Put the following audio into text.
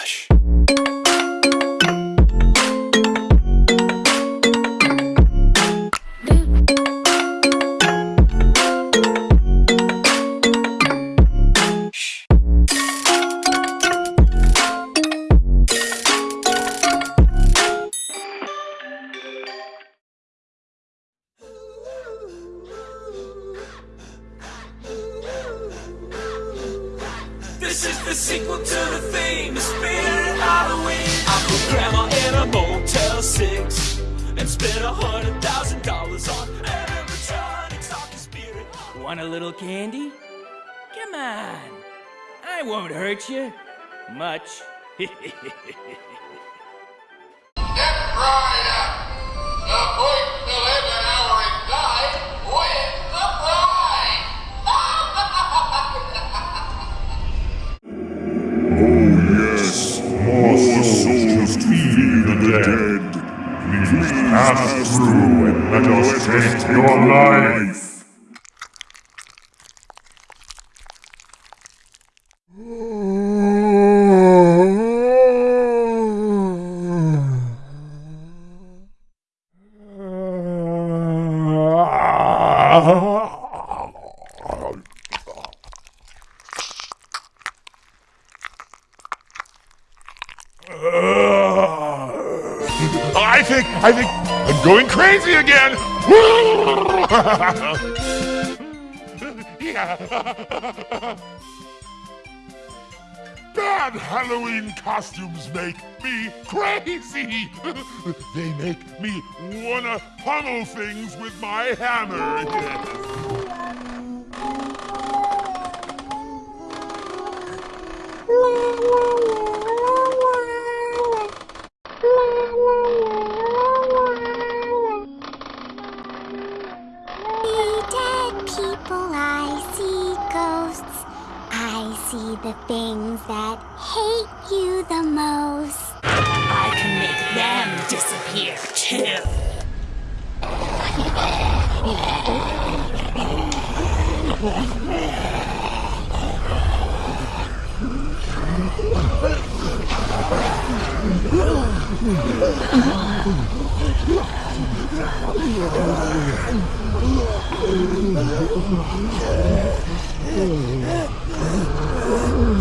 Relaxa. This is the sequel to the famous Spirit Halloween. I put grandma in a Motel 6 and spent a hundred thousand dollars on animatronics off the Spirit. Want a little candy? Come on. I won't hurt you. Much. Get right up! The the dead. Please pass through and let us taste your life. I think, I think I'm going crazy again. Bad Halloween costumes make me crazy. they make me wanna pummel things with my hammer. Yes. see the things that hate you the most. I can make them disappear too. Oh.